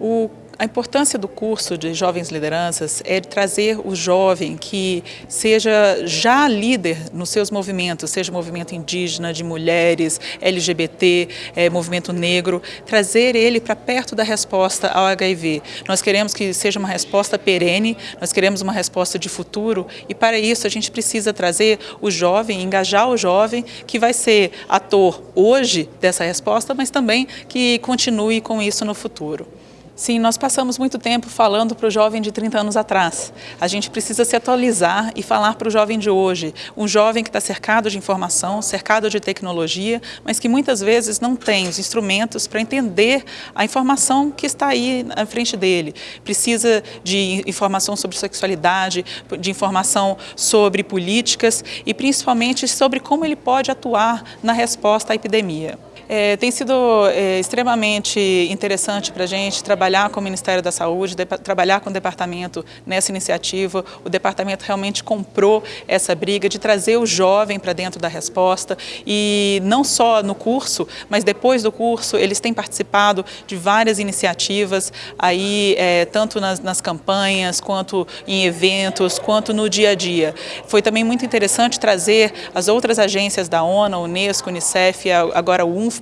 O a importância do curso de Jovens Lideranças é trazer o jovem que seja já líder nos seus movimentos, seja movimento indígena, de mulheres, LGBT, é, movimento negro, trazer ele para perto da resposta ao HIV. Nós queremos que seja uma resposta perene, nós queremos uma resposta de futuro e para isso a gente precisa trazer o jovem, engajar o jovem que vai ser ator hoje dessa resposta, mas também que continue com isso no futuro. Sim, nós passamos muito tempo falando para o jovem de 30 anos atrás. A gente precisa se atualizar e falar para o jovem de hoje. Um jovem que está cercado de informação, cercado de tecnologia, mas que muitas vezes não tem os instrumentos para entender a informação que está aí na frente dele. Precisa de informação sobre sexualidade, de informação sobre políticas e principalmente sobre como ele pode atuar na resposta à epidemia. É, tem sido é, extremamente interessante para a gente trabalhar com o Ministério da Saúde, de, trabalhar com o departamento nessa iniciativa. O departamento realmente comprou essa briga de trazer o jovem para dentro da resposta e não só no curso, mas depois do curso eles têm participado de várias iniciativas aí, é, tanto nas, nas campanhas, quanto em eventos, quanto no dia a dia. Foi também muito interessante trazer as outras agências da ONU, a Unesco, Unicef, agora o UNF,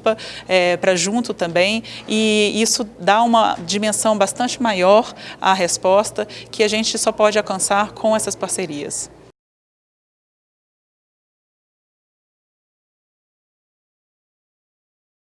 É, para junto também e isso dá uma dimensão bastante maior à resposta que a gente só pode alcançar com essas parcerias.